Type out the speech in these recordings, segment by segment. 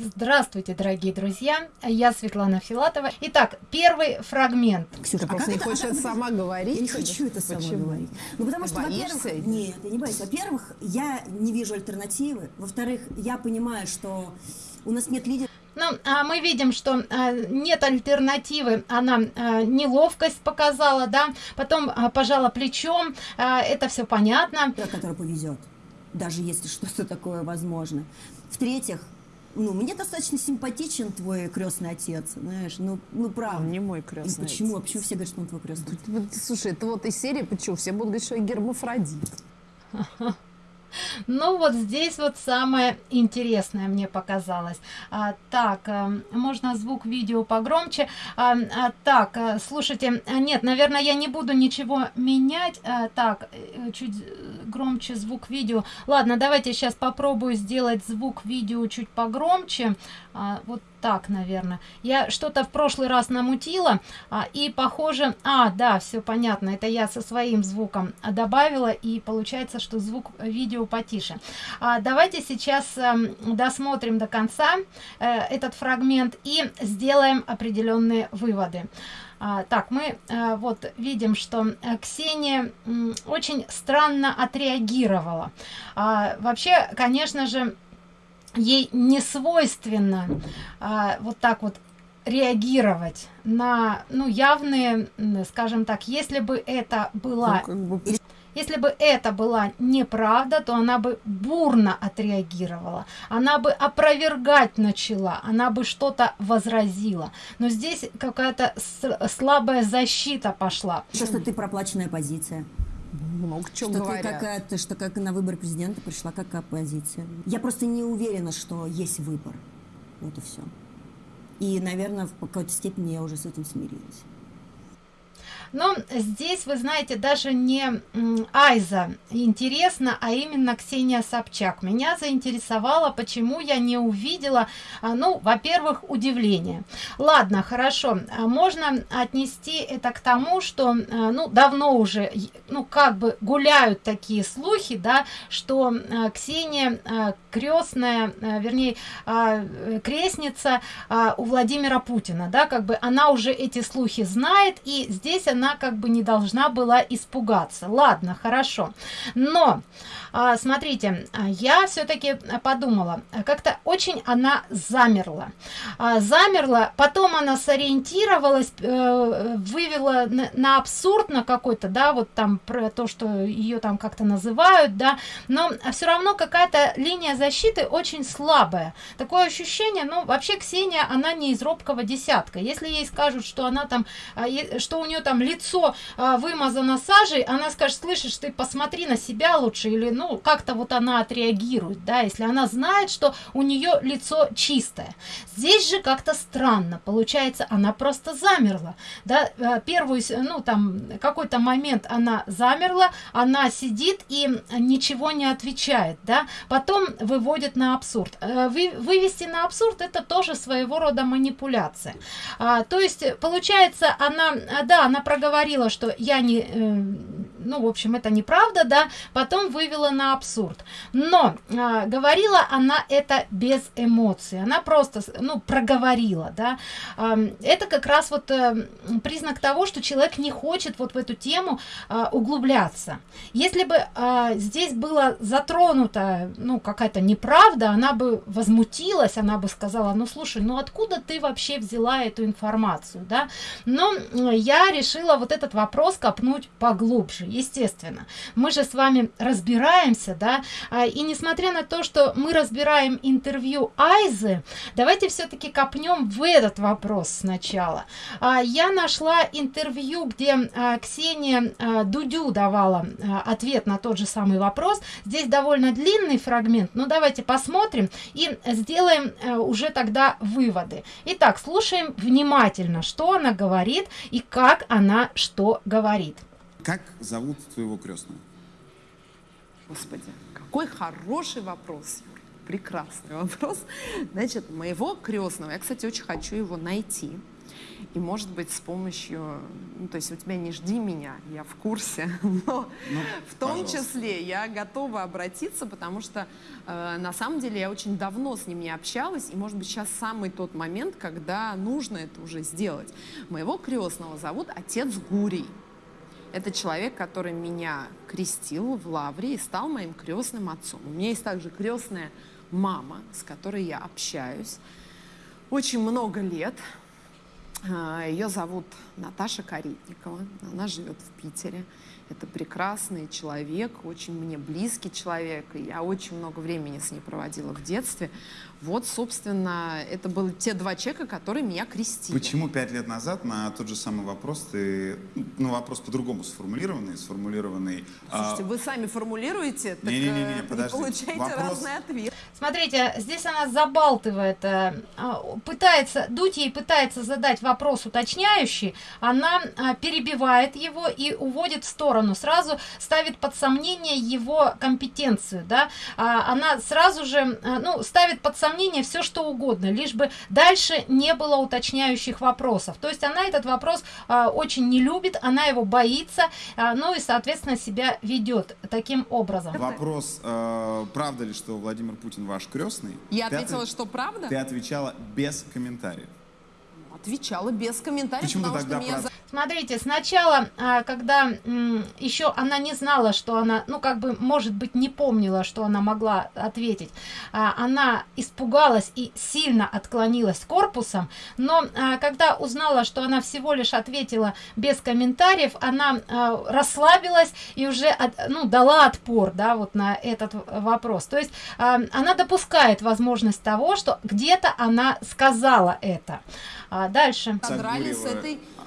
Здравствуйте, дорогие друзья! Я Светлана Филатова. Итак, первый фрагмент. Ксюша, а просто не хочешь это сама говорить? Я не хочу это сама говорить. Ну, потому Ты что, во-первых... Нет, я не боюсь. Во-первых, я не вижу альтернативы. Во-вторых, я понимаю, что у нас нет лидеров. Ну, а мы видим, что а, нет альтернативы. Она а, неловкость показала, да, потом а, пожала плечом. А, это все понятно. который повезет, даже если что-то такое возможно. В-третьих, ну, мне достаточно симпатичен твой крестный отец, знаешь, ну, ну правда. Он не мой И крестный почему? отец. Почему все говорят, что он твой крестный отец? Слушай, это вот из серии, почему все будут говорить, что я гермафродит. Ну вот здесь вот самое интересное мне показалось. А, так, а, можно звук видео погромче. А, а, так, а, слушайте, а, нет, наверное, я не буду ничего менять. А, так, э, чуть громче звук видео. Ладно, давайте сейчас попробую сделать звук видео чуть погромче. А, вот так, наверное. Я что-то в прошлый раз намутила, а, и похоже... А, да, все понятно, это я со своим звуком добавила, и получается, что звук видео потише. А, давайте сейчас э, досмотрим до конца э, этот фрагмент и сделаем определенные выводы. А, так, мы а, вот видим, что а, Ксения очень странно отреагировала. А, вообще, конечно же, ей не свойственно а, вот так вот реагировать на ну явные скажем так если бы это была Ну, как бы, если бы это была неправда, то она бы бурно отреагировала, она бы опровергать начала, она бы что-то возразила. Но здесь какая-то слабая защита пошла. Что ты проплаченная позиция. много чего Что ты говорят. какая-то, что как на выборы президента пришла как оппозиция. Я просто не уверена, что есть выбор. Вот и все. И, наверное, в какой-то степени я уже с этим смирилась. Но здесь, вы знаете, даже не Айза интересно, а именно Ксения Собчак. Меня заинтересовало, почему я не увидела, а, ну, во-первых, удивление. Ладно, хорошо, а можно отнести это к тому, что, а, ну, давно уже, ну, как бы гуляют такие слухи, да, что Ксения крестная, вернее, крестница у Владимира Путина, да, как бы она уже эти слухи знает, и здесь она как бы не должна была испугаться. Ладно, хорошо. Но, а, смотрите, а, я все-таки подумала, как-то очень она замерла. А, замерла, потом она сориентировалась, э, вывела на, абсурд на какой-то, да, вот там про то, что ее там как-то называют, да, но все равно какая-то линия защиты очень слабая. Такое ощущение, ну, вообще Ксения, она не из робкого десятка. Если ей скажут, что она там, что у нее там лицо а, вымазано сажей, она скажет, слышишь, ты посмотри на себя лучше, или, ну, как-то вот она отреагирует, да, если она знает, что у нее лицо чистое. Здесь же как-то странно, получается, она просто замерла, да, э, первую, ну, там, какой-то момент она замерла, она сидит и ничего не отвечает, да, потом выводит на абсурд. Э, вы- вывести на абсурд это тоже своего рода манипуляция. А, то есть, получается, она, да, она проговорила, что я не, э, ну, в общем, это неправда, да, потом вывела на абсурд. Но а, говорила она это без эмоций, она просто, ну, проговорила, да. Ам, это как раз вот э, признак того, что человек не хочет вот в эту тему а, углубляться. Если бы а, здесь было затронута, ну, какая-то неправда, она бы возмутилась, она бы сказала, ну, слушай, ну, откуда ты вообще взяла эту информацию, да? Но я решила вот этот вопрос копнуть поглубже, естественно. Мы же с вами разбираемся, да, а, и несмотря на то, что мы разбираем интервью Айзы, давайте все-таки копнем в этот вопрос сначала. А, Я нашла интервью, где а, Ксения Дудю давала ответ на тот же самый вопрос. Здесь довольно длинный фрагмент, но давайте посмотрим и сделаем уже тогда выводы. Итак, слушаем внимательно, что она говорит и как она что говорит. Как зовут твоего крестного? Господи, какой хороший вопрос. Юр. Прекрасный вопрос. Значит, моего крестного, я, кстати, очень хочу его найти. И, может быть, с помощью... Ну, то есть у тебя не жди меня, я в курсе, но Ну, в том пожалуйста. числе я готова обратиться, потому что э, на самом деле я очень давно с ним не общалась, и, может быть, сейчас самый тот момент, когда нужно это уже сделать. Моего крестного зовут отец Гурий. Это человек, который меня крестил в Лавре и стал моим крестным отцом. У меня есть также крестная мама, с которой я общаюсь очень много лет. А, Ее зовут Наташа Каритникова. Она живет в Питере. Это прекрасный человек, очень мне близкий человек. И я очень много времени с ней проводила в детстве. Вот, собственно, это были те два человека, которые меня крестили. Почему пять лет назад на тот же самый вопрос ты, ну вопрос по-другому сформулированный, сформулированный. а, Слушайте, вы сами формулируете, так э, подожди. получаете Вопрос- разный ответ. Смотрите, здесь она забалтывает, э, а, пытается, Дудь ей пытается задать вопрос уточняющий, она а, перебивает его и уводит в сторону, сразу ставит под сомнение его компетенцию, да, А, она сразу же, а, ну, ставит под сомнение все, что угодно, лишь бы дальше не было уточняющих вопросов. То есть она этот вопрос а, очень не любит, она его боится, а, ну и, соответственно, себя ведет таким образом. Вопрос, э, правда ли, что Владимир Путин ваш крестный? Я Ты ответила, ответ- что правда. Ты отвечала без комментариев. Отвечала без комментариев, Почему потому что тогда меня про- за- Смотрите, сначала, а, когда еще она не знала, что она, ну, как бы, может быть, не помнила, что она могла ответить, а, она испугалась и сильно отклонилась корпусом, но а, когда узнала, что она всего лишь ответила без комментариев, она расслабилась и уже, от- ну, дала отпор, да, вот на этот вопрос. То есть она допускает возможность того, что где-то она сказала это. Дальше. содрали с этой... А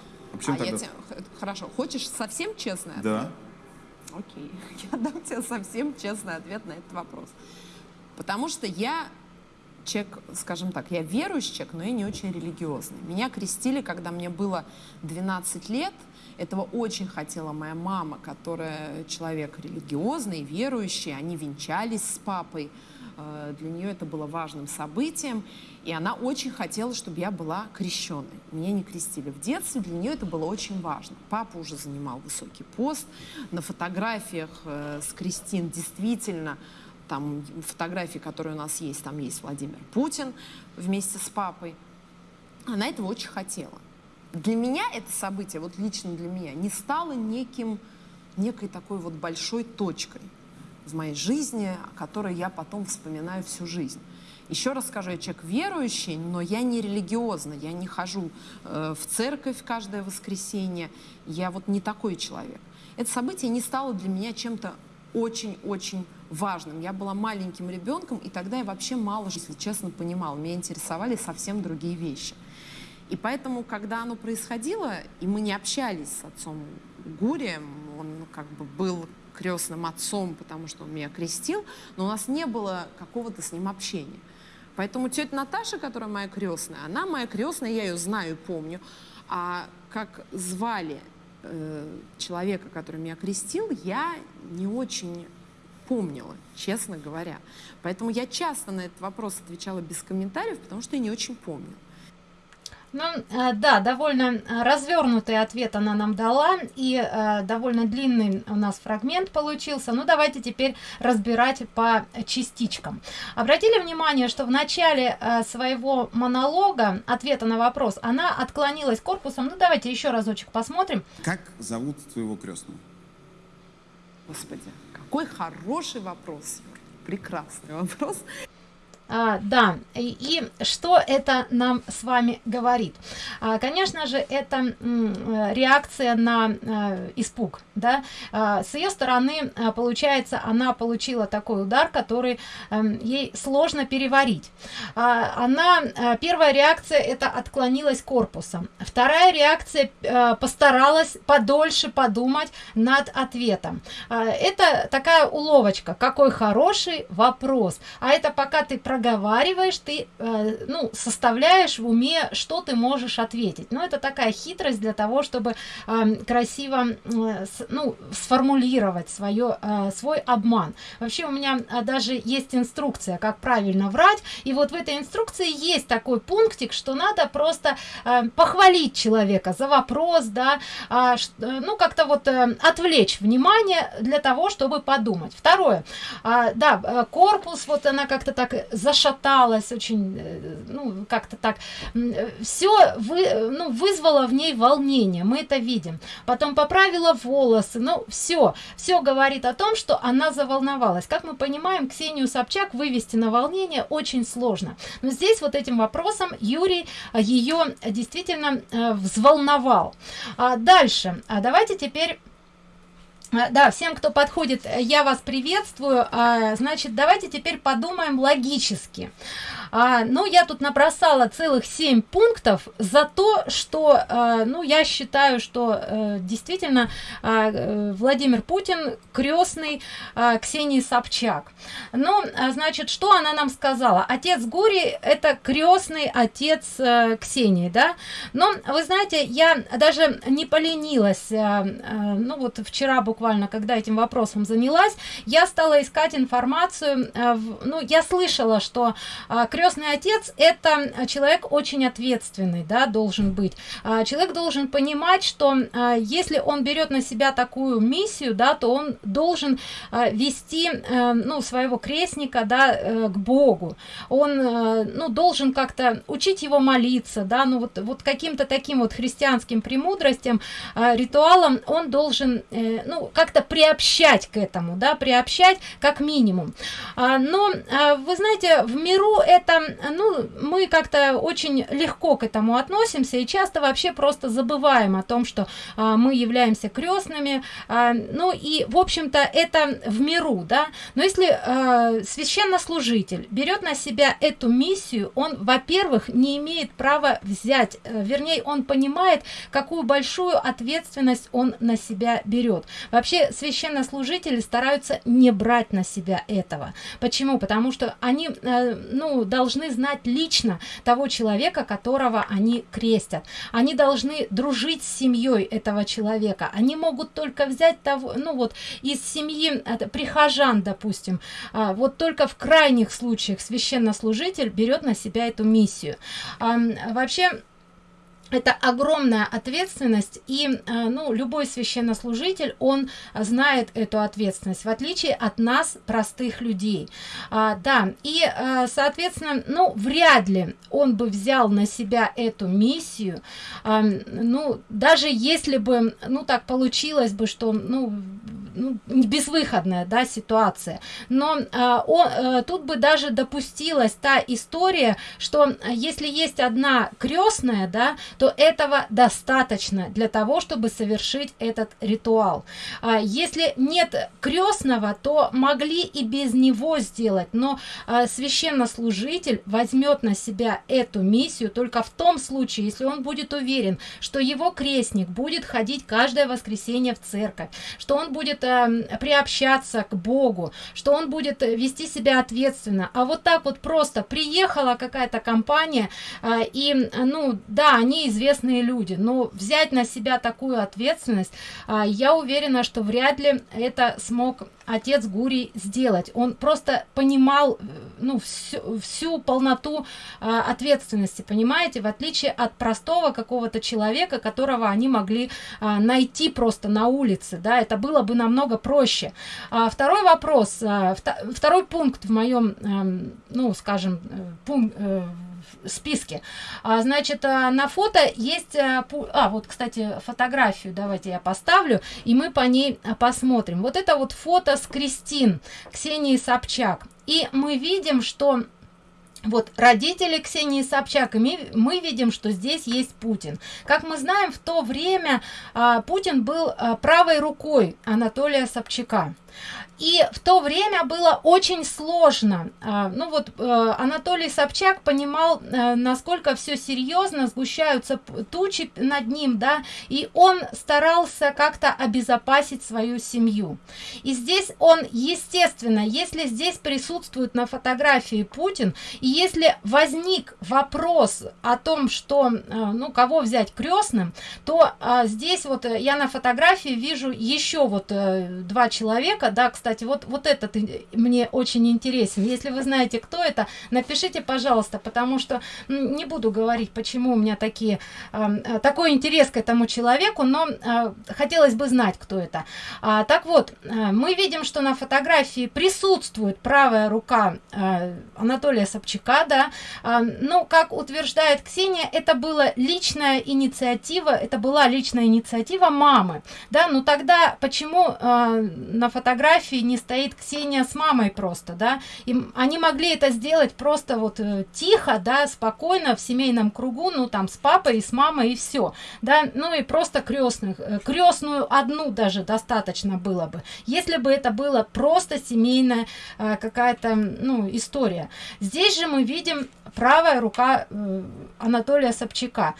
А я тогда? тебе- х- Хорошо, хочешь совсем честное? Да. Окей, я дам тебе совсем честный ответ на этот вопрос. Потому что я человек, скажем так, я верующий человек, но я не очень религиозный. Меня крестили, когда мне было 12 лет. Этого очень хотела моя мама, которая человек религиозный, верующий. Они венчались с папой. Э, Для нее это было важным событием. И она очень хотела, чтобы я была крещенной. Меня не крестили в детстве, для нее это было очень важно. Папа уже занимал высокий пост. На фотографиях э, с Кристин действительно там фотографии, которые у нас есть, там есть Владимир Путин вместе с папой. Она этого очень хотела. Для меня это событие, вот лично для меня, не стало неким, некой такой вот большой точкой в моей жизни, о которой я потом вспоминаю всю жизнь. Еще раз скажу, я человек верующий, но я не религиозный, я не хожу э, в церковь каждое воскресенье, я вот не такой человек. Это событие не стало для меня чем-то очень-очень важным. Я была маленьким ребенком, и тогда я вообще мало, если честно, понимала. Меня интересовали совсем другие вещи. И поэтому, когда оно происходило, и мы не общались с отцом Гурием, он ну, как бы был крестным отцом, потому что он меня крестил, но у нас не было какого-то с ним общения. Поэтому тетя Наташа, которая моя крестная, она моя крестная, я ее знаю и помню. А как звали э, человека, который меня крестил, я не очень помнила, честно говоря. Поэтому я часто на этот вопрос отвечала без комментариев, потому что я не очень помню. Ну, э, да, довольно э, развернутый ответ она нам дала, и э, довольно длинный у нас фрагмент получился. Ну, давайте теперь разбирать по частичкам. Обратили внимание, что в начале своего монолога, ответа на вопрос, она отклонилась корпусом. Ну, давайте еще разочек посмотрим. Как зовут твоего крестного? Господи, какой хороший вопрос. Прекрасный вопрос. А, да, и, и что это нам с вами говорит? А, конечно же, это э, реакция на э, испуг, да. А, с ее стороны, а, получается, она получила такой удар, который эм, ей сложно переварить. А, она, э, первая реакция это отклонилась корпусом. Вторая реакция э, постаралась подольше подумать над ответом. А, это такая уловочка, какой хороший вопрос. А это пока ты проговариваешь проговариваешь ты э, ну составляешь в уме что ты можешь ответить. Но это такая хитрость для того чтобы э, красиво э, ну сформулировать свое э, свой обман. Вообще у меня э, даже есть инструкция как правильно врать. И вот в этой инструкции есть такой пунктик что надо просто э, похвалить человека за вопрос да э, ну как-то вот э, отвлечь внимание для того чтобы подумать. Второе. Э, да корпус вот она как-то так зашаталась очень э, ну как-то так. Все вы ну вызвало в ней волнение мы это видим. Потом поправила волосы ну все все говорит о том что она заволновалась. Как мы понимаем ксению собчак вывести на волнение очень сложно. Но здесь вот этим вопросом юрий ее действительно э, взволновал. А дальше. А давайте теперь да всем кто подходит я вас приветствую. А, значит давайте теперь подумаем логически а, ну я тут набросала целых семь пунктов за то что а, ну я считаю что а, действительно а, владимир путин крестный а, ксении собчак. Ну а, значит что она нам сказала? Отец гури это крестный отец а, ксении да? Но вы знаете я даже не поленилась а, а, ну вот вчера буквально когда этим вопросом занялась я стала искать информацию а, в, ну я слышала что а, крестный отец это человек очень ответственный да должен быть. А, человек должен понимать что а, если он берет на себя такую миссию да то он должен а, вести а, ну своего крестника да а, к богу. Он а, ну должен как-то учить его молиться да ну вот вот каким-то таким вот христианским премудростям а, ритуалом он должен э, ну как-то приобщать к этому да приобщать как минимум. А, но а, вы знаете в миру это ну мы как-то очень легко к этому относимся и часто вообще просто забываем о том что а, мы являемся крестными а, ну и в общем-то это в миру да. Но если а, священнослужитель берет на себя эту миссию он во-первых не имеет права взять э, вернее он понимает какую большую ответственность он на себя берет. Вообще священнослужители стараются не брать на себя этого. Почему? Потому что они э, ну должны знать лично того человека которого они крестят. Они должны дружить с семьей этого человека. Они могут только взять того ну вот из семьи прихожан допустим. А, вот только в крайних случаях священнослужитель берет на себя эту миссию. А, вообще это огромная ответственность и э, ну любой священнослужитель он знает эту ответственность в отличие от нас простых людей. А, да и э, соответственно ну вряд ли он бы взял на себя эту миссию. А, ну даже если бы ну так получилось бы что ну ну, безвыходная да ситуация. Но а, он, а, тут бы даже допустилась та история что если есть одна крестная да то этого достаточно для того чтобы совершить этот ритуал. А, если нет крестного то могли и без него сделать. Но а, священнослужитель возьмет на себя эту миссию только в том случае если он будет уверен что его крестник будет ходить каждое воскресенье в церковь что он будет э, приобщаться к богу что он будет вести себя ответственно а вот так вот просто приехала какая-то компания э, и ну да они известные люди но взять на себя такую ответственность э, я уверена что вряд ли это смог отец Гурий сделать. Он просто понимал э, ну, всю, всю полноту э, ответственности, понимаете, в отличие от простого какого-то человека, которого они могли э, найти просто на улице, да, это было бы намного проще. А второй вопрос, э, второй пункт в моем, э, ну, скажем, э, пункт, э, списке. А, значит а, на фото есть а, а вот кстати фотографию давайте я поставлю и мы по ней а, посмотрим. Вот это вот фото с кристин ксении собчак. И мы видим что вот родители ксении собчак и мы, видим что здесь есть путин. Как мы знаем в то время а, путин был а, правой рукой анатолия собчака и в то время было очень сложно. А, ну вот э, анатолий собчак понимал э, насколько все серьезно сгущаются тучи над ним да и он старался как-то обезопасить свою семью. И здесь он естественно если здесь присутствует на фотографии путин и если возник вопрос о том что э, ну кого взять крестным то здесь вот я на фотографии вижу еще вот два человека да кстати кстати вот вот этот мне очень интересен. Если вы знаете кто это напишите пожалуйста потому что не буду говорить почему у меня такие э, такой интерес к этому человеку но э, хотелось бы знать кто это. А, так вот э, мы видим что на фотографии присутствует правая рука э, анатолия собчака да. Э, ну как утверждает ксения это была личная инициатива это была личная инициатива мамы да. Ну тогда почему на фотографии не стоит ксения с мамой просто да. И они могли это сделать просто вот э, тихо да спокойно в семейном кругу ну там с папой и с мамой и все да. Ну и просто крестных э, крестную одну даже достаточно было бы если бы это было просто семейная э, какая-то ну история. Здесь же мы видим правая рука э, анатолия собчака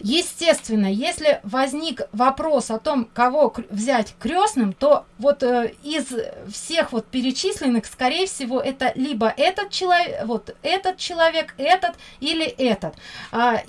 естественно если возник вопрос о том кого взять крестным то вот э, из всех вот перечисленных скорее всего это либо этот человек вот этот человек этот или этот. А,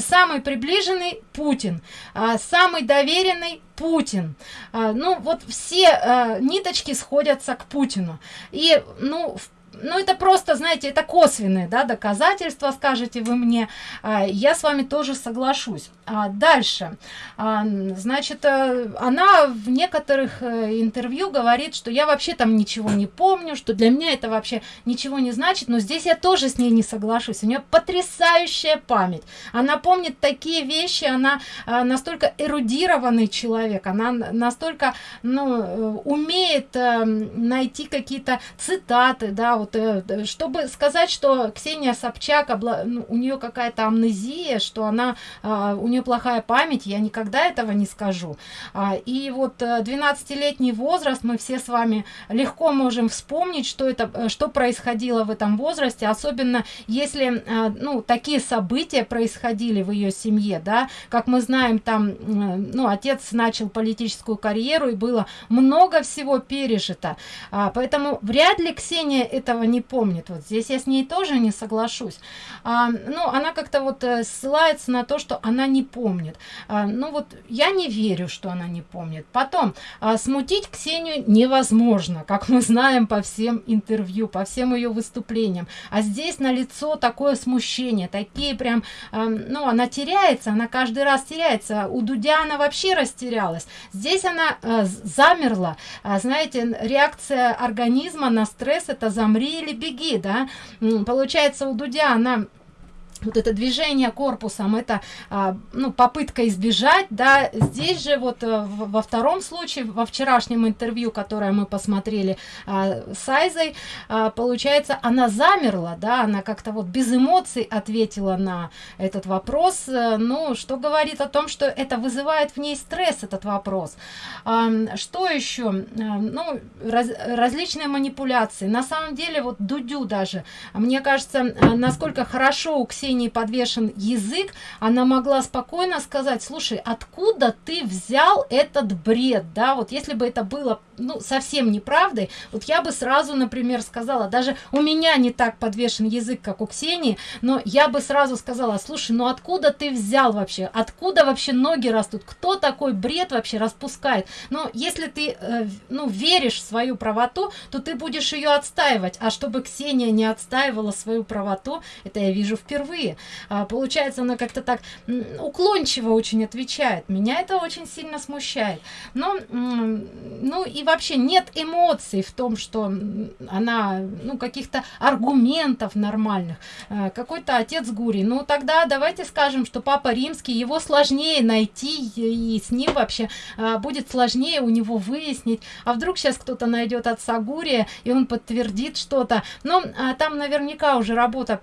самый приближенный путин. А, самый доверенный путин. А, ну вот все а, ниточки сходятся к путину. И ну в ну это просто знаете это косвенные да, доказательства скажете вы мне. А, я с вами тоже соглашусь. А дальше. А, значит э, она в некоторых э, интервью говорит что я вообще там ничего не помню что для меня это вообще ничего не значит но здесь я тоже с ней не соглашусь. У нее потрясающая память. Она помнит такие вещи она а, настолько эрудированный человек она настолько ну э, умеет а, найти какие-то цитаты да вот э, чтобы сказать что ксения собчак ну, у нее какая-то амнезия что она э, у нее плохая память я никогда этого не скажу. А, и вот 12-летний возраст мы все с вами легко можем вспомнить что это что происходило в этом возрасте особенно если ну такие события происходили в ее семье да. Как мы знаем там ну отец начал политическую карьеру и было много всего пережито. А, поэтому вряд ли ксения это этого не помнит. Вот здесь я с ней тоже не соглашусь. А, ну она как-то вот э, ссылается на то что она не помнит. А, ну вот я не верю что она не помнит. Потом а, смутить ксению невозможно как мы знаем по всем интервью по всем ее выступлениям. А здесь на лицо такое смущение такие прям а, ну она теряется она каждый раз теряется. У дудя она вообще растерялась. Здесь она а, замерла. А, знаете реакция организма на стресс это замри умри или беги да. Получается у дудя она вот это движение корпусом это а, ну попытка избежать да. Здесь же вот а, во втором случае во вчерашнем интервью которое мы посмотрели а, с айзой а, получается она замерла да она как-то вот без эмоций ответила на этот вопрос. А, ну что говорит о том что это вызывает в ней стресс этот вопрос? А, что еще? Ну раз, различные манипуляции. На самом деле вот дудю даже мне кажется насколько хорошо у ксении Ксении подвешен язык, она могла спокойно сказать, слушай, откуда ты взял этот бред, да, вот если бы это было, ну, совсем неправдой, вот я бы сразу, например, сказала, даже у меня не так подвешен язык, как у Ксении, но я бы сразу сказала, слушай, ну откуда ты взял вообще, откуда вообще ноги растут, кто такой бред вообще распускает, но если ты, э, ну, веришь в свою правоту, то ты будешь ее отстаивать, а чтобы Ксения не отстаивала свою правоту, это я вижу впервые, а, получается она как-то так уклончиво очень отвечает. Меня это очень сильно смущает. Но ну и вообще нет эмоций в том что она ну каких-то аргументов нормальных. А, какой-то отец гури. Ну тогда давайте скажем что папа римский его сложнее найти и с ним вообще а, будет сложнее у него выяснить. А вдруг сейчас кто-то найдет отца гурия и он подтвердит что-то. Но а, там наверняка уже работа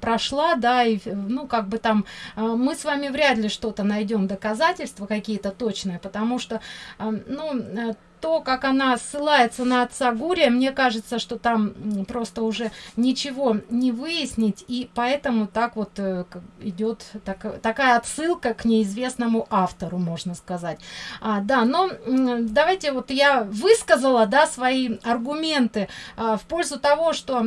прошла да и ну как бы там э, мы с вами вряд ли что-то найдем доказательства какие-то точные потому что э, ну э, то как она ссылается на отца гурия мне кажется что там просто уже ничего не выяснить и поэтому так вот э, идет так, такая отсылка к неизвестному автору можно сказать. А, да но давайте вот я высказала да свои аргументы а, в пользу того что а,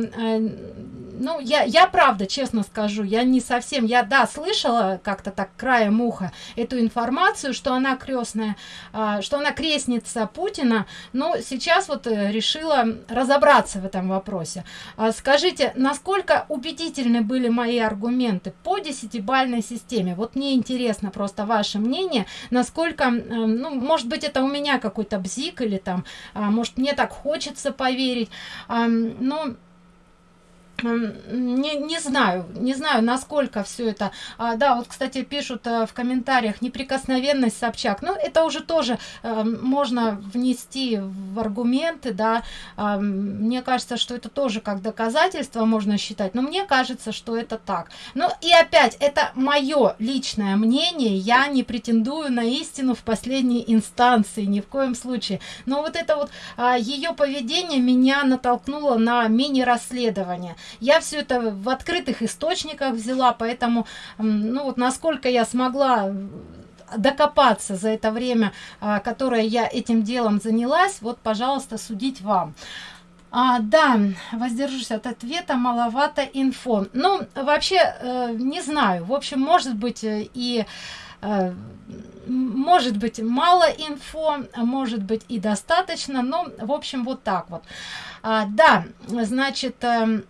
ну я я правда честно скажу я не совсем я да слышала как-то так краем уха эту информацию что она крестная а, что она крестница путина но сейчас вот э, решила разобраться в этом вопросе. А, скажите насколько убедительны были мои аргументы по десятибальной системе? Вот мне интересно просто ваше мнение насколько ну может быть это у меня какой-то бзик или там а, может мне так хочется поверить. Но не, не знаю не знаю насколько все это. А, да вот кстати пишут а, в комментариях неприкосновенность собчак. Ну, это уже тоже а, можно внести в аргументы да. А, мне кажется что это тоже как доказательство можно считать но мне кажется что это так. Ну и опять это мое личное мнение я не претендую на истину в последней инстанции ни в коем случае. Но вот это вот а, ее поведение меня натолкнуло на мини расследование я все это в открытых источниках взяла поэтому ну вот насколько я смогла докопаться за это время а, которое я этим делом занялась вот пожалуйста судить вам. А, да воздержусь от ответа маловато инфо. Ну вообще э, не знаю. В общем может быть э, и э, может быть мало инфо может быть и достаточно но в общем вот так вот. А, да значит э,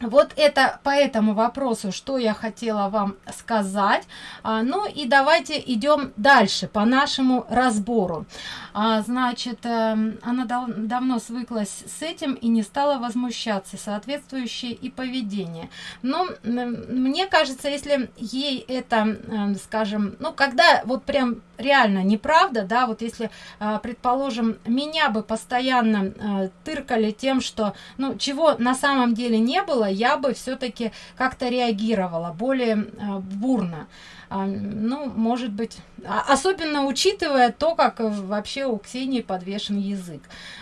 вот это по этому вопросу что я хотела вам сказать. А, ну и давайте идем дальше по нашему разбору. А, значит э, она дав давно свыклась с этим и не стала возмущаться соответствующее и поведение. Но мне кажется если ей это э, скажем ну когда вот прям реально неправда да вот если э, предположим меня бы постоянно э, тыркали тем что ну чего на самом деле не было я бы все-таки как-то реагировала более э, бурно. А, ну может быть а, особенно учитывая то как вообще у ксении подвешен язык.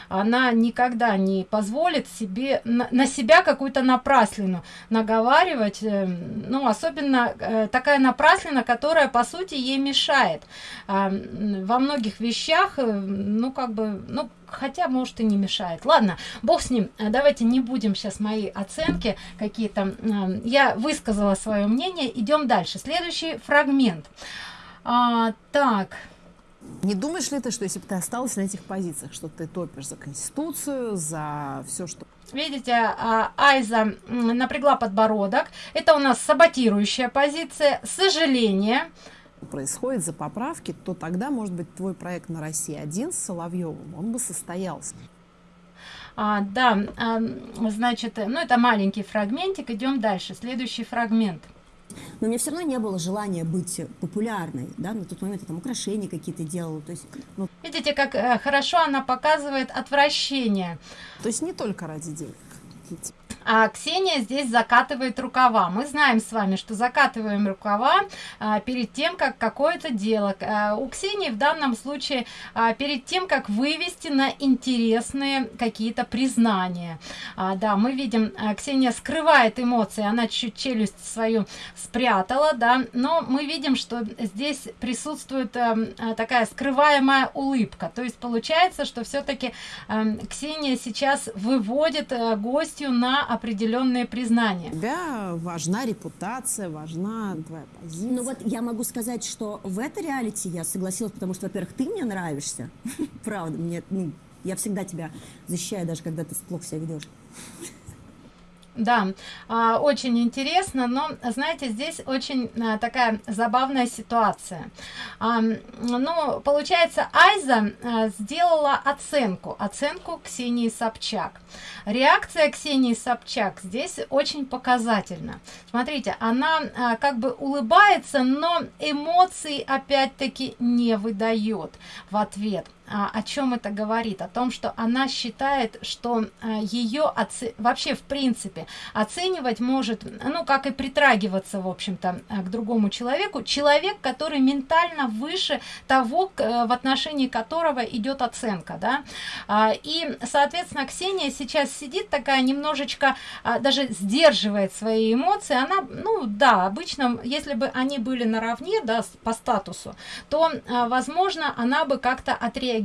Она никогда не позволит себе на, на себя какую-то напраслину наговаривать э, ну особенно э, такая напраслина которая по сути ей мешает. А, во многих вещах э, ну как бы ну хотя может и не мешает. Ладно бог с ним. Давайте не будем сейчас мои оценки какие-то я высказала свое мнение. Идем дальше. Следующий фрагмент. А, так. Не думаешь ли ты, что если бы ты осталась на этих позициях, что ты топишь за Конституцию, за все, что... Видите, а, Айза напрягла подбородок. Это у нас саботирующая позиция. Сожаление. Происходит за поправки, то тогда, может быть, твой проект на России один с Соловьевым, он бы состоялся. А, да, а, значит, ну это маленький фрагментик. Идем дальше. Следующий фрагмент. Но у меня все равно не было желания быть популярной, да, на тот момент я там украшения какие-то делала, то есть... Ну... Видите, как э, хорошо она показывает отвращение. То есть не только ради денег а ксения здесь закатывает рукава. Мы знаем с вами что закатываем рукава а, перед тем как какое-то дело. А, у ксении в данном случае а, перед тем как вывести на интересные какие-то признания. А, да мы видим а, ксения скрывает эмоции. Она чуть челюсть свою спрятала да но мы видим что здесь присутствует а, а такая скрываемая улыбка. То есть получается что все-таки а, ксения сейчас выводит а, гостью на определенные признания. У тебя важна репутация, важна твоя позиция. Ну вот я могу сказать, что в этой реалити я согласилась, потому что, во-первых, ты мне нравишься. Правда, мне, ну, я всегда тебя защищаю, даже когда ты плохо себя ведешь. Да, а, очень интересно, но, знаете, здесь очень а, такая забавная ситуация. А, ну, получается, Айза сделала оценку, оценку Ксении Собчак. Реакция Ксении Собчак здесь очень показательна. Смотрите, она как бы улыбается, но эмоций опять-таки не выдает в ответ о чем это говорит? О том что она считает что а, ее вообще в принципе оценивать может ну как и притрагиваться в общем-то а, к другому человеку. Человек который ментально выше того в отношении которого идет оценка да. И соответственно ксения сейчас сидит такая немножечко даже сдерживает свои эмоции. Она ну да обычно если бы они были наравне да по статусу то возможно она бы как-то отреагировала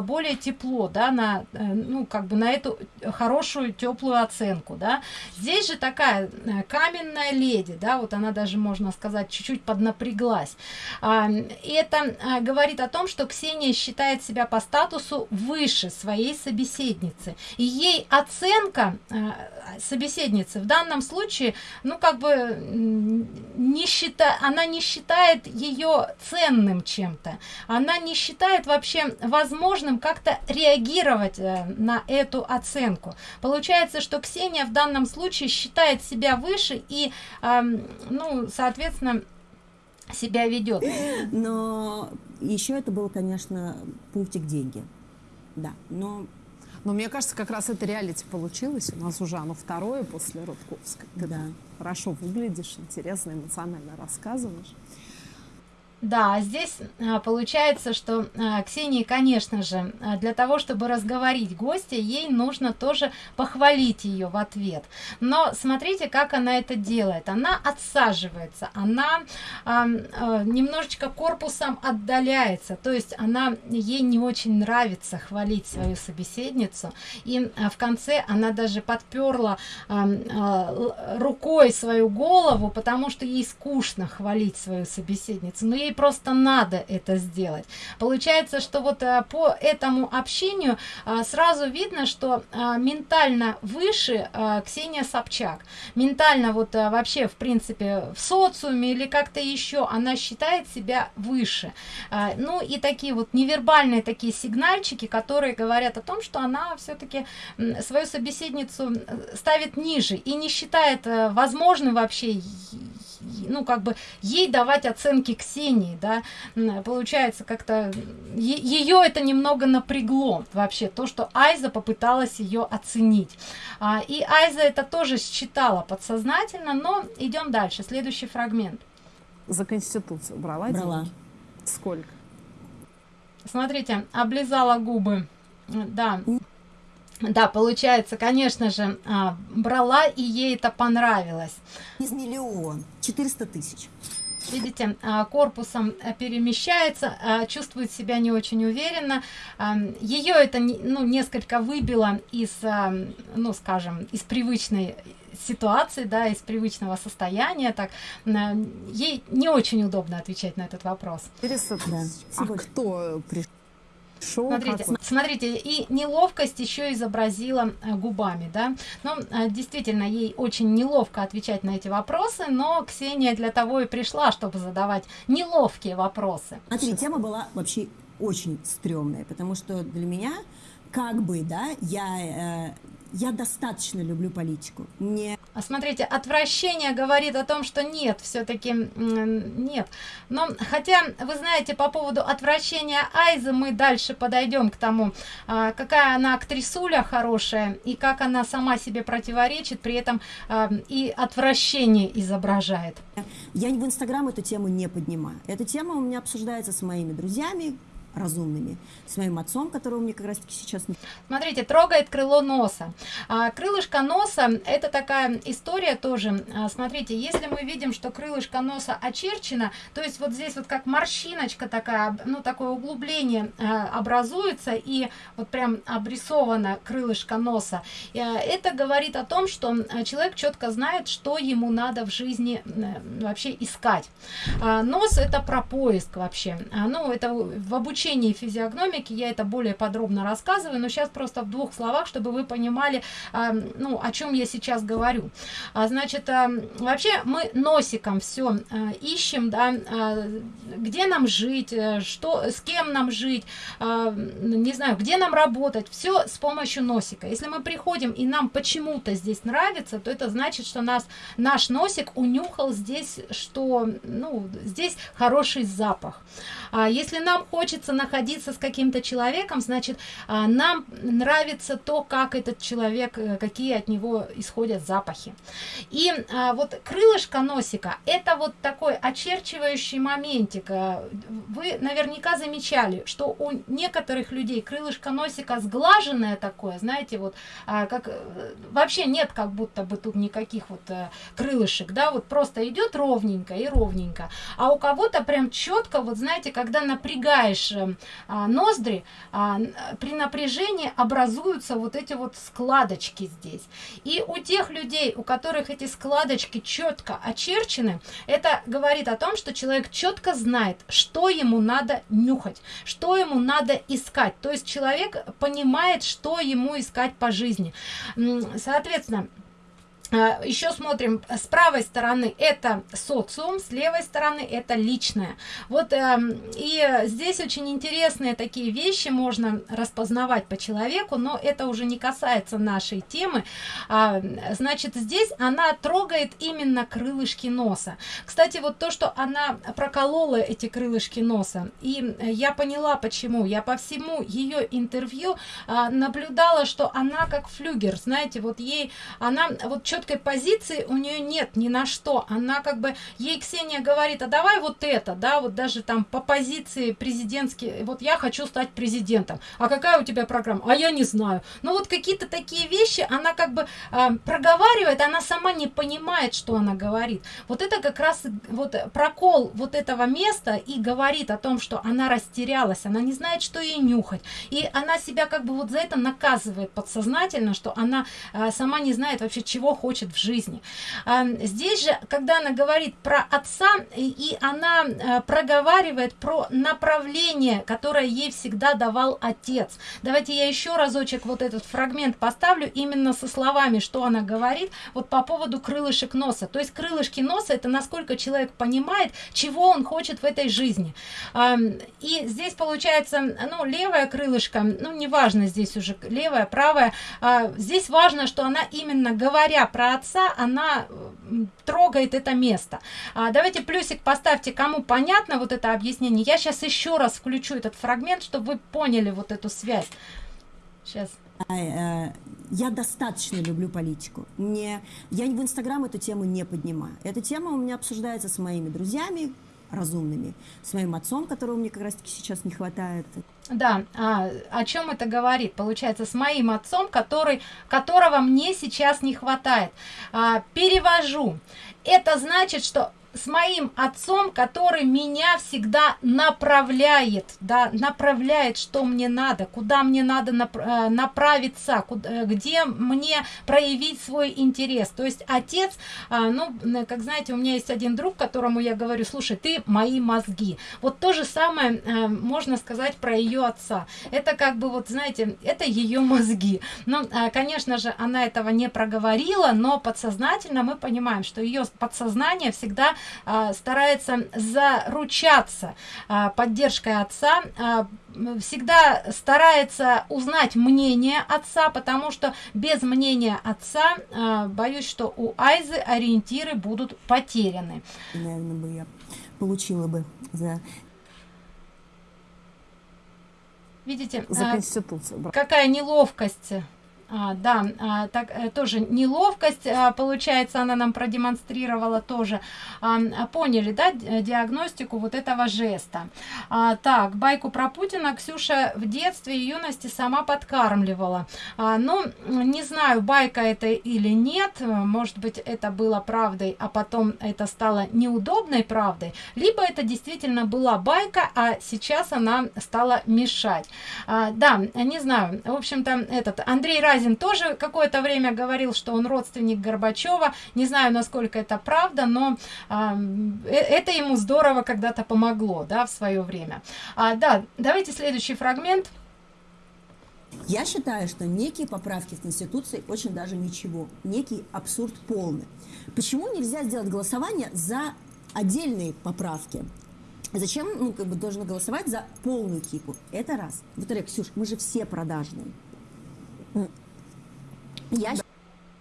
более тепло да на ну как бы на эту хорошую теплую оценку да. Здесь же такая э, каменная леди да вот она даже можно сказать чуть-чуть поднапряглась. А, и это а, говорит о том что ксения считает себя по статусу выше своей собеседницы. И ей оценка а, собеседницы в данном случае ну как бы не считает она не считает ее ценным чем-то. Она не считает вообще возможным как-то реагировать э, на эту оценку получается что ксения в данном случае считает себя выше и э, ну соответственно себя ведет но еще это был конечно пунктик деньги да но но мне кажется, как раз это реалити получилось. У нас уже оно второе после Рудковской. Ты да. хорошо выглядишь, интересно, эмоционально рассказываешь. Да, здесь а, получается, что а, Ксении, конечно же, а, для того, чтобы разговорить гостя, ей нужно тоже похвалить ее в ответ. Но смотрите, как она это делает. Она отсаживается, она немножечко корпусом отдаляется, то есть она ей не очень нравится хвалить свою собеседницу. И в конце она даже подперла рукой свою голову, потому что ей скучно хвалить свою собеседницу. Но ей ей просто надо это сделать. Получается что вот а, по этому общению а, сразу видно что а, ментально выше ксения собчак. Ментально вот вообще в принципе в социуме или как-то еще она считает себя выше. Ну и такие вот невербальные такие сигнальчики которые говорят о том что она все-таки свою собеседницу ставит ниже и не считает возможным вообще ну как бы ей давать оценки ксении да получается как-то ее это немного напрягло вообще то что айза попыталась ее оценить. А, и айза это тоже считала подсознательно но идем дальше. Следующий фрагмент. За конституцию брала брала. деньги? сколько? Смотрите облизала губы. Да. Да получается конечно же а, брала и ей это понравилось. Из миллион 400 тысяч видите а, корпусом э, перемещается а, чувствует себя не очень уверенно. А, ее это ну несколько выбило из ну скажем из привычной ситуации да из привычного состояния так ей не очень удобно отвечать на этот вопрос. Интересно, да. а кто пришел Шоу смотрите, какой. смотрите, и неловкость еще изобразила э, губами, да. Ну, э, действительно, ей очень неловко отвечать на эти вопросы, но Ксения для того и пришла, чтобы задавать неловкие вопросы. Смотри, тема была вообще очень стрёмная, потому что для меня, как бы, да, я э, я достаточно люблю политику. Не... А смотрите, отвращение говорит о том, что нет, все-таки нет. Но хотя, вы знаете, по поводу отвращения Айзы мы дальше подойдем к тому, а, какая она актрисуля хорошая и как она сама себе противоречит, при этом а, и отвращение изображает. Я в Инстаграм эту тему не поднимаю. Эта тема у меня обсуждается с моими друзьями, разумными. С моим отцом которого мне как раз таки сейчас смотрите трогает крыло носа. А, крылышко носа это такая история тоже. А, смотрите если мы видим что крылышко носа очерчено то есть вот здесь вот как морщиночка такая ну такое углубление а, образуется и вот прям обрисовано крылышко носа. А, это говорит о том что а, человек четко знает что ему надо в жизни вообще искать. А, нос это про поиск вообще. А, ну это в обучении изучении физиогномики я это более подробно рассказываю, но сейчас просто в двух словах, чтобы вы понимали, э, ну, о чем я сейчас говорю. А, значит, э, вообще мы носиком все э, ищем, да, э, где нам жить, э, что, с кем нам жить, не знаю, где нам работать, все с помощью носика. Если мы приходим и нам почему-то здесь нравится, то это значит, что нас наш носик унюхал здесь, что, ну, здесь хороший запах. А если нам хочется находиться с каким-то человеком значит а, нам нравится то как этот человек э, какие от него исходят запахи. И а, вот крылышко носика это вот такой очерчивающий моментик. Вы наверняка замечали что у некоторых людей крылышко носика сглаженное такое знаете вот как э, вообще нет как будто бы тут никаких вот а, крылышек да вот просто идет ровненько и ровненько. А у кого-то прям четко вот знаете когда напрягаешь а, ноздри а, при напряжении образуются вот эти вот складочки здесь. И у тех людей у которых эти складочки четко очерчены это говорит о том что человек четко знает что ему надо нюхать что ему надо искать. То есть человек понимает что ему искать по жизни. Соответственно еще смотрим с правой стороны это социум с левой стороны это личное. Вот э, и здесь очень интересные такие вещи можно распознавать по человеку но это уже не касается нашей темы. А, значит здесь она трогает именно крылышки носа. Кстати вот то что она проколола эти крылышки носа и я поняла почему. Я по всему ее интервью а, наблюдала что она как флюгер знаете вот ей она вот что четкой позиции у нее нет ни на что. Она как бы ей ксения говорит а давай вот это да вот даже там по позиции президентский вот я хочу стать президентом. А какая у тебя программа? А я не знаю ну вот какие-то такие вещи она как бы э, проговаривает она сама не понимает что она говорит. Вот это как раз вот прокол вот этого места и говорит о том что она растерялась она не знает что ей нюхать. И она себя как бы вот за это наказывает подсознательно что она э, сама не знает вообще чего хочет хочет в жизни. Здесь же когда она говорит про отца и она э, проговаривает про направление которое ей всегда давал отец. Давайте я еще разочек вот этот фрагмент поставлю именно со словами что она говорит вот по поводу крылышек носа. То есть крылышки носа это насколько человек понимает чего он хочет в этой жизни. И здесь получается ну левое крылышко ну неважно здесь уже левое правое а, здесь важно что она именно говоря про про отца она трогает это место. А, давайте плюсик поставьте кому понятно вот это объяснение. Я сейчас еще раз включу этот фрагмент чтобы вы поняли вот эту связь. Сейчас а, э, я достаточно люблю политику. Мне, я в Инстаграм эту тему не поднимаю. Эта тема у меня обсуждается с моими друзьями, разумными, с моим отцом, которого мне как раз-таки сейчас не хватает. Да, а, о чем это говорит? Получается, с моим отцом, который, которого мне сейчас не хватает. А, перевожу. Это значит, что с моим отцом, который меня всегда направляет, да, направляет, что мне надо, куда мне надо э, направиться, куда, э, где мне проявить свой интерес. То есть отец, а, ну, как знаете, у меня есть один друг, которому я говорю, слушай, ты мои мозги. Вот то же самое э, можно сказать про ее отца. Это как бы, вот знаете, это ее мозги. Ну, конечно же, она этого не проговорила, но подсознательно мы понимаем, что ее подсознание всегда старается заручаться а, поддержкой отца а, всегда старается узнать мнение отца потому что без мнения отца боюсь что у айзы ориентиры будут потеряны. Наверное бы я получила бы за видите за конституцию какая неловкость а, да, а, так а, тоже неловкость, а, получается, она нам продемонстрировала тоже. А, поняли, да, диагностику вот этого жеста. А, так, байку про Путина Ксюша в детстве и юности сама подкармливала. А, ну, не знаю, байка это или нет, может быть, это было правдой, а потом это стало неудобной правдой, либо это действительно была байка, а сейчас она стала мешать. А, да, не знаю, в общем-то, этот Андрей Разин Разин тоже какое-то время говорил, что он родственник Горбачева. Не знаю, насколько это правда, но а, э, это ему здорово когда-то помогло, да, в свое время. А, да, давайте следующий фрагмент. Я считаю, что некие поправки в Конституции очень даже ничего. Некий абсурд полный. Почему нельзя сделать голосование за отдельные поправки? Зачем ну, как бы, должен голосовать за полную кипу? Это раз. Во-вторых, Ксюш, мы же все продажные. Я...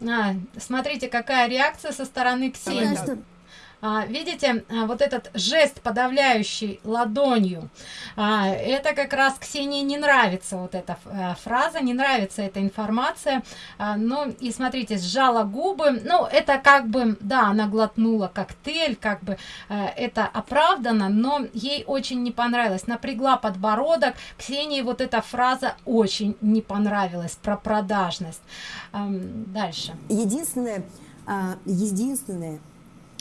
А, смотрите, какая реакция со стороны Ксении. А, видите а, вот этот жест подавляющий ладонью. А, это как раз ксении не нравится вот эта а, фраза не нравится эта информация. Ну и смотрите сжала губы. Ну это как бы да она глотнула коктейль как бы а, это оправдано но ей очень не понравилось. Напрягла подбородок. Ксении вот эта фраза очень не понравилась про продажность. Дальше. Единственное единственное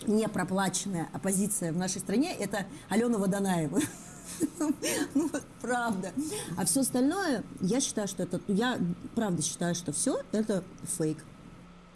не проплаченная оппозиция в нашей стране это Алена Водонаева. Ну, правда. А все остальное, я считаю, что это, я правда считаю, что все это фейк.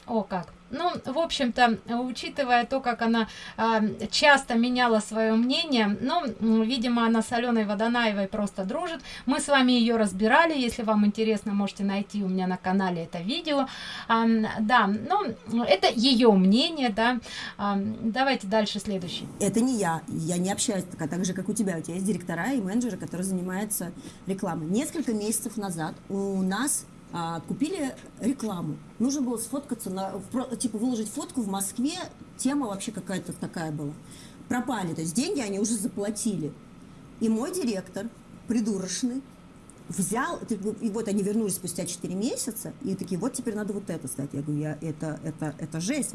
О, как. Ну, в общем-то, учитывая то, как она э, часто меняла свое мнение, ну, видимо, она с Аленой Водонаевой просто дружит. Мы с вами ее разбирали, если вам интересно, можете найти у меня на канале это видео. А, да, ну, это ее мнение, да. А, давайте дальше следующий. Это не я, я не общаюсь так, так же, как у тебя. У тебя есть директора и менеджеры, которые занимаются рекламой. Несколько месяцев назад у нас а, купили рекламу. Нужно было сфоткаться, на, в, типа выложить фотку в Москве, тема вообще какая-то такая была. Пропали, то есть деньги они уже заплатили. И мой директор, придурочный, взял, и вот они вернулись спустя 4 месяца, и такие, вот теперь надо вот это стать. Я говорю, я, это, это, это жесть.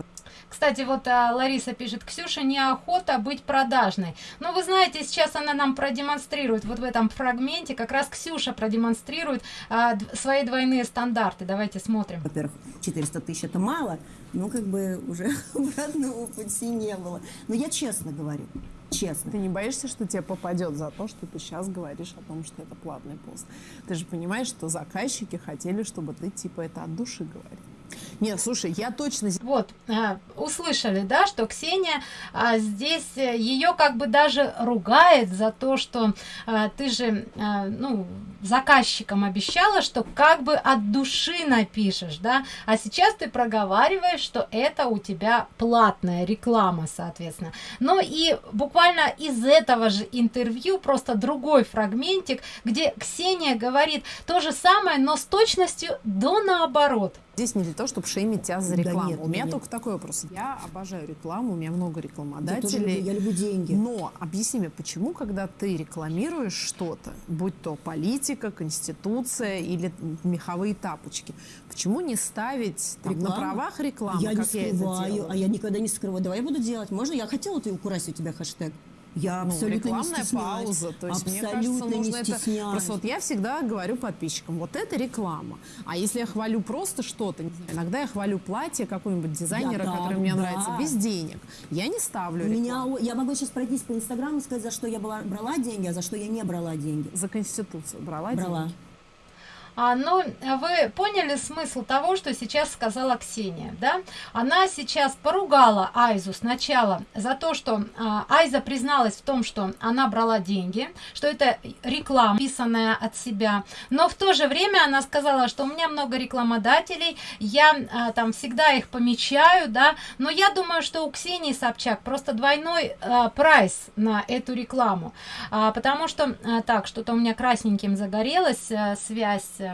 Кстати, вот а, Лариса пишет, Ксюша, неохота быть продажной. Ну, вы знаете, сейчас она нам продемонстрирует, вот в этом фрагменте как раз Ксюша продемонстрирует а, свои двойные стандарты. Давайте смотрим. Во-первых, 400 тысяч это мало, ну, как бы уже обратного пути не было. Но я честно говорю, честно. Ты не боишься, что тебе попадет за то, что ты сейчас говоришь о том, что это платный пост? Ты же понимаешь, что заказчики хотели, чтобы ты типа это от души говорил. Нет, слушай, я точно... Вот, а, услышали, да, что Ксения а, здесь, э, ее как бы даже ругает за то, что а, ты же, а, ну, заказчикам обещала, что как бы от души напишешь, да, а сейчас ты проговариваешь, что это у тебя платная реклама, соответственно. Но и буквально из этого же интервью просто другой фрагментик, где Ксения говорит то же самое, но с точностью до наоборот. Здесь не для того, чтобы шеймить тебя за рекламу. Да нет, у меня нет. только такой вопрос. Я обожаю рекламу, у меня много рекламодателей. Я, тоже, я люблю деньги. Но объясни мне, почему, когда ты рекламируешь что-то, будь то политика, конституция или меховые тапочки, почему не ставить там, на правах рекламы, я как не скрываю, я а я никогда не скрываю. Давай я буду делать. Можно? Я хотела ты украсть у тебя хэштег. Я ну, абсолютно не пауза. То есть, абсолютно мне кажется, нужно не это... Просто вот я всегда говорю подписчикам, вот это реклама. А если я хвалю просто что-то, иногда я хвалю платье какого-нибудь дизайнера, я, который да, мне да. нравится, без денег. Я не ставлю У меня, Я могу сейчас пройтись по Инстаграму и сказать, за что я была, брала деньги, а за что я не брала деньги. За Конституцию брала, брала. деньги? А, но вы поняли смысл того, что сейчас сказала Ксения, да? Она сейчас поругала Айзу сначала за то, что а, Айза призналась в том, что она брала деньги, что это реклама, писанная от себя, но в то же время она сказала, что у меня много рекламодателей, я а, там всегда их помечаю, да, но я думаю, что у Ксении Собчак просто двойной а, прайс на эту рекламу, а, потому что, а, так, что-то у меня красненьким загорелась а, связь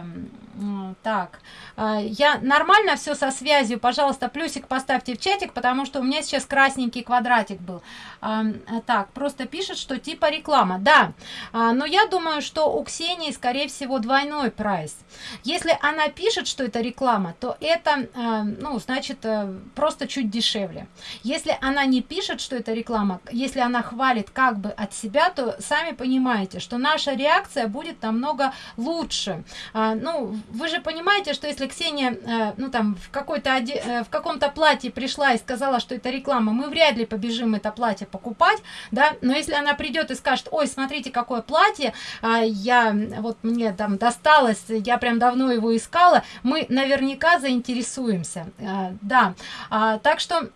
так. А, я нормально все со связью пожалуйста плюсик поставьте в чатик потому что у меня сейчас красненький квадратик был. А, так просто пишет что типа реклама. Да а, но я думаю что у ксении скорее всего двойной прайс. Если она пишет что это реклама то это ну значит э, просто чуть дешевле. Если она не пишет что это реклама если она хвалит как бы от себя то сами понимаете что наша реакция будет намного лучше а, ну вы же понимаете что если ксения э, ну там в какой-то э, в каком-то платье пришла и сказала что это реклама мы вряд ли побежим это платье покупать да но если она придет и скажет ой смотрите какое платье а, я вот мне там досталось я прям давно его искала мы наверняка заинтересуемся а, да. А, так что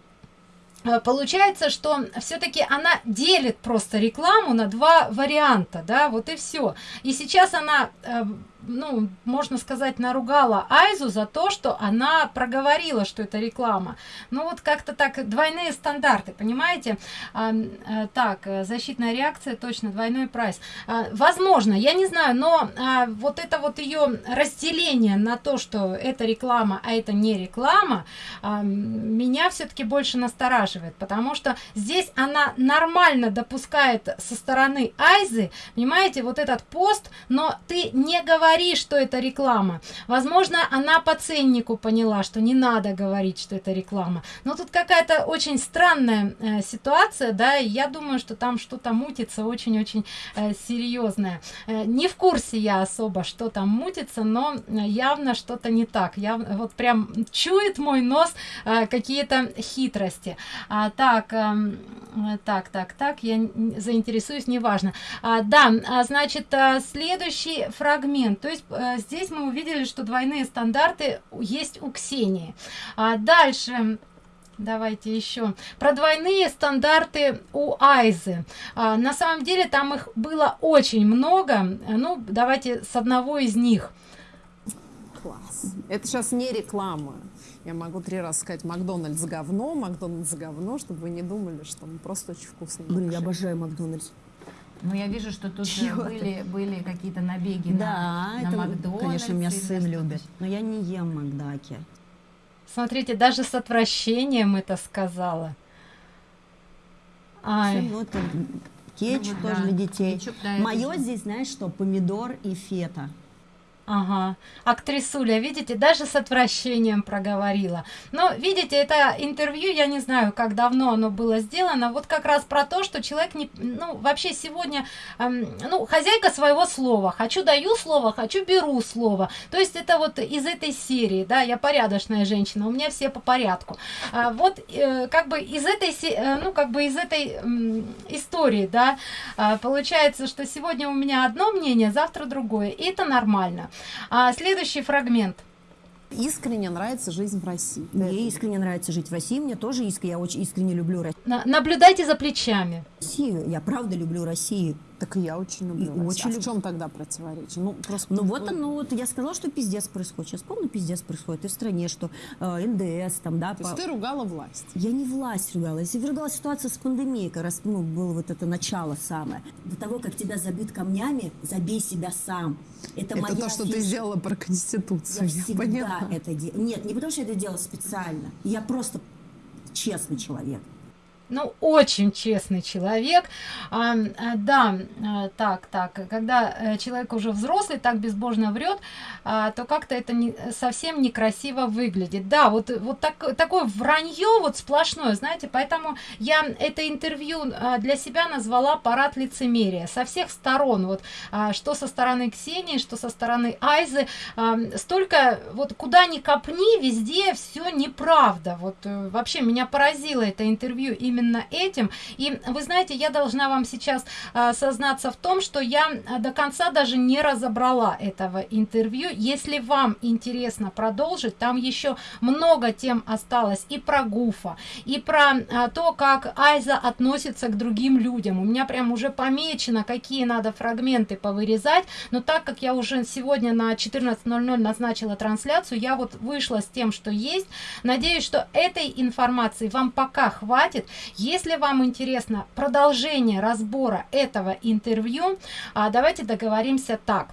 Э, получается что все-таки она делит просто рекламу на два варианта да вот и все и сейчас она э, ну можно сказать наругала айзу за то что она проговорила что это реклама. Ну вот как-то так двойные стандарты понимаете? А, а, так защитная реакция точно двойной прайс. А, возможно я не знаю но а, вот это вот ее разделение на то что это реклама а это не реклама а, меня все-таки больше настораживает потому что здесь она нормально допускает со стороны айзы понимаете вот этот пост но ты не говоришь что это реклама. Возможно она по ценнику поняла что не надо говорить что это реклама. Но тут какая-то очень странная э, ситуация да и я думаю что там что-то мутится очень-очень э, серьезное. Э, не в курсе я особо что там мутится но явно что-то не так. Я вот прям чует мой нос э, какие-то хитрости. А, так э, так так так я заинтересуюсь неважно. А, да а, значит а, следующий фрагмент то есть а, здесь мы увидели что двойные стандарты есть у ксении. А дальше давайте еще. Про двойные стандарты у айзы. А, на самом деле там их было очень много. Ну давайте с одного из них. Класс. Это сейчас не реклама. Я могу три раза сказать Макдональдс говно, Макдональдс говно, чтобы вы не думали, что мы просто очень вкусно. Блин, я обожаю Макдональдс. Ну, я вижу, что тут были, были какие-то набеги да, на, это, на Макдональдс. конечно, меня сын любит, но я не ем Макдаки. Смотрите, даже с отвращением это сказала. Ай. Ну, это кетчуп ну, тоже да. для детей. Кетчуп, да, Мое здесь, знаешь что, помидор и фета. Ага. Актрисуля, видите, даже с отвращением проговорила. Но, видите, это интервью, я не знаю, как давно оно было сделано, вот как раз про то, что человек не, ну, вообще сегодня, эм, ну, хозяйка своего слова. Хочу даю слово, хочу беру слово. То есть это вот из этой серии, да, я порядочная женщина, у меня все по порядку. А, вот э, как бы из этой, э, ну, как бы из этой э, истории, да, э, получается, что сегодня у меня одно мнение, завтра другое, и это нормально. А, следующий фрагмент. Искренне нравится жизнь в России. Мне искренне нравится жить в России. Мне тоже искренне, я очень искренне люблю Россию. На, наблюдайте за плечами. Россию. Я правда люблю Россию. Так и я очень люблю. И очень а люб... в чем тогда противоречие? Ну, просто... ну вот оно, вот я сказала, что пиздец происходит. Сейчас помню, пиздец происходит и в стране, что э, НДС там, да. То по... есть ты ругала власть? Я не власть ругала. Я ругала ситуацию с пандемией, как раз ну, было вот это начало самое. До того, как тебя забьют камнями, забей себя сам. Это, это моя то, что фишка. ты сделала про Конституцию. Я, я всегда поняла. это делала. Нет, не потому что я это делала специально. Я просто честный человек ну очень честный человек. А, а, да а, так так когда э, человек уже взрослый так безбожно врет а, то как-то это не совсем некрасиво выглядит. Да вот вот так такое вранье вот сплошное знаете поэтому я это интервью а, для себя назвала парад лицемерия со всех сторон вот а, что со стороны ксении что со стороны айзы а, столько вот куда ни копни везде все неправда. Вот э, вообще меня поразило это интервью именно именно этим. И вы знаете я должна вам сейчас а, сознаться в том что я а, до конца даже не разобрала этого интервью. Если вам интересно продолжить там еще много тем осталось и про гуфа и про а, то как айза относится к другим людям. У меня прям уже помечено какие надо фрагменты повырезать. Но так как я уже сегодня на 14.00 назначила трансляцию я вот вышла с тем что есть. Надеюсь что этой информации вам пока хватит если вам интересно продолжение разбора этого интервью а, давайте договоримся так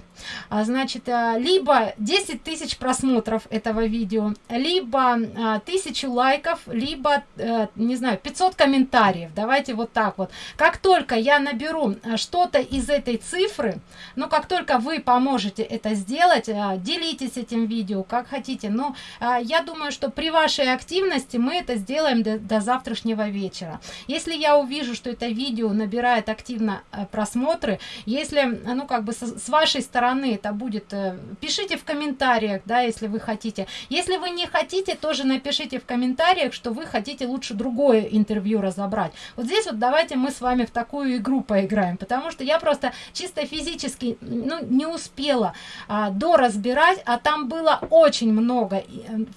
значит а, либо 10 тысяч просмотров этого видео либо а, тысячу лайков либо а, не знаю 500 комментариев. Давайте вот так вот. Как только я наберу а, что-то из этой цифры но как только вы поможете это сделать а, делитесь этим видео как хотите. Но а, я думаю что при вашей активности мы это сделаем до, до завтрашнего вечера. Если я увижу что это видео набирает активно а, просмотры если ну как бы с вашей стороны стороны это будет э, пишите в комментариях да если вы хотите. Если вы не хотите тоже напишите в комментариях что вы хотите лучше другое интервью разобрать. Вот здесь вот давайте мы с вами в такую игру поиграем потому что я просто чисто физически ну не успела а, до разбирать а там было очень много э,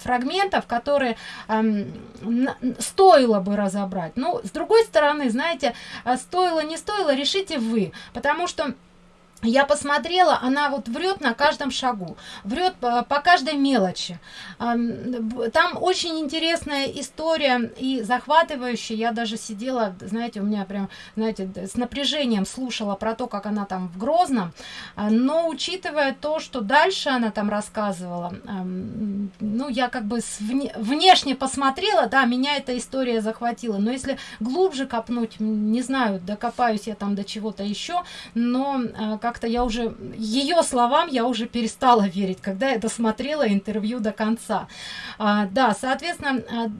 фрагментов которые а, стоило бы разобрать. Ну с другой стороны знаете а, стоило не стоило решите вы потому что я посмотрела она вот врет на каждом шагу врет по, каждой мелочи. Там очень интересная история и захватывающая. Я даже сидела знаете у меня прям знаете с напряжением слушала про то как она там в грозном. А, но учитывая то что дальше она там рассказывала ну я как бы вне, внешне посмотрела да меня эта история захватила. Но если глубже копнуть не знаю докопаюсь я там до чего-то еще но а, как-то я уже ее словам я уже перестала верить когда я досмотрела интервью до конца. А, да соответственно а,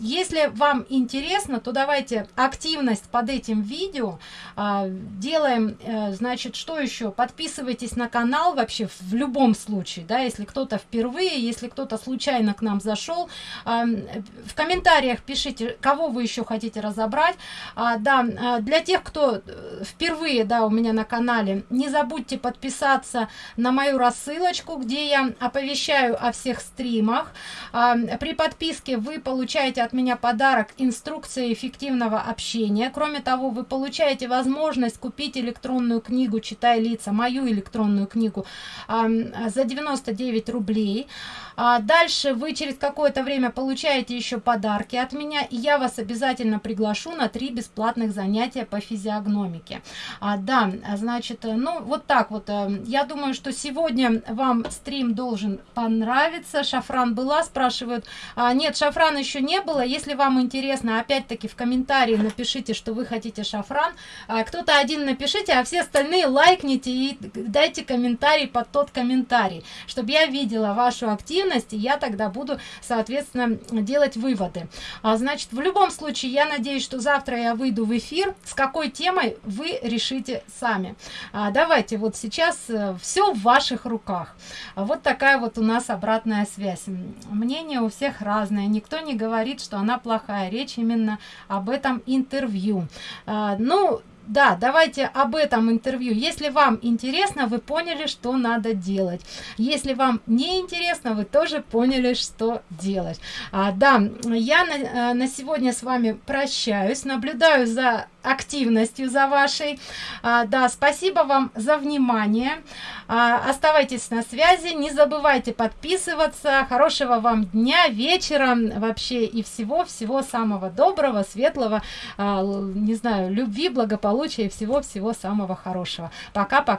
если вам интересно то давайте активность под этим видео а, делаем а, значит что еще подписывайтесь на канал вообще в любом случае да если кто-то впервые если кто-то случайно к нам зашел а, в комментариях пишите кого вы еще хотите разобрать. А, да а, для тех кто э, впервые да у меня на канале не забудьте забудьте подписаться на мою рассылочку где я оповещаю о всех стримах. А, при подписке вы получаете от меня подарок инструкция эффективного общения. Кроме того вы получаете возможность купить электронную книгу читай лица мою электронную книгу а, за 99 рублей. А дальше вы через какое-то время получаете еще подарки от меня и я вас обязательно приглашу на три бесплатных занятия по физиогномике. А, да значит ну вот так вот э, я думаю что сегодня вам стрим должен понравиться. Шафран была спрашивают а, нет шафран еще не было. Если вам интересно опять-таки в комментарии напишите что вы хотите шафран. А, кто-то один напишите а все остальные лайкните и дайте комментарий под тот комментарий. Чтобы я видела вашу активность и я тогда буду соответственно делать выводы а, значит в любом случае я надеюсь что завтра я выйду в эфир. С какой темой вы решите сами? А, давайте давайте вот сейчас э, все в ваших руках. Вот такая вот у нас обратная связь. Мнение у всех разное. Никто не говорит что она плохая. Речь именно об этом интервью. А, ну да давайте об этом интервью. Если вам интересно вы поняли что надо делать. Если вам не интересно вы тоже поняли что делать. А, да я на, э, на сегодня с вами прощаюсь. Наблюдаю за активностью за вашей. А, да спасибо вам за внимание оставайтесь на связи не забывайте подписываться. Хорошего вам дня вечера вообще и всего всего самого доброго светлого а, не знаю любви благополучия и всего всего самого хорошего. Пока пока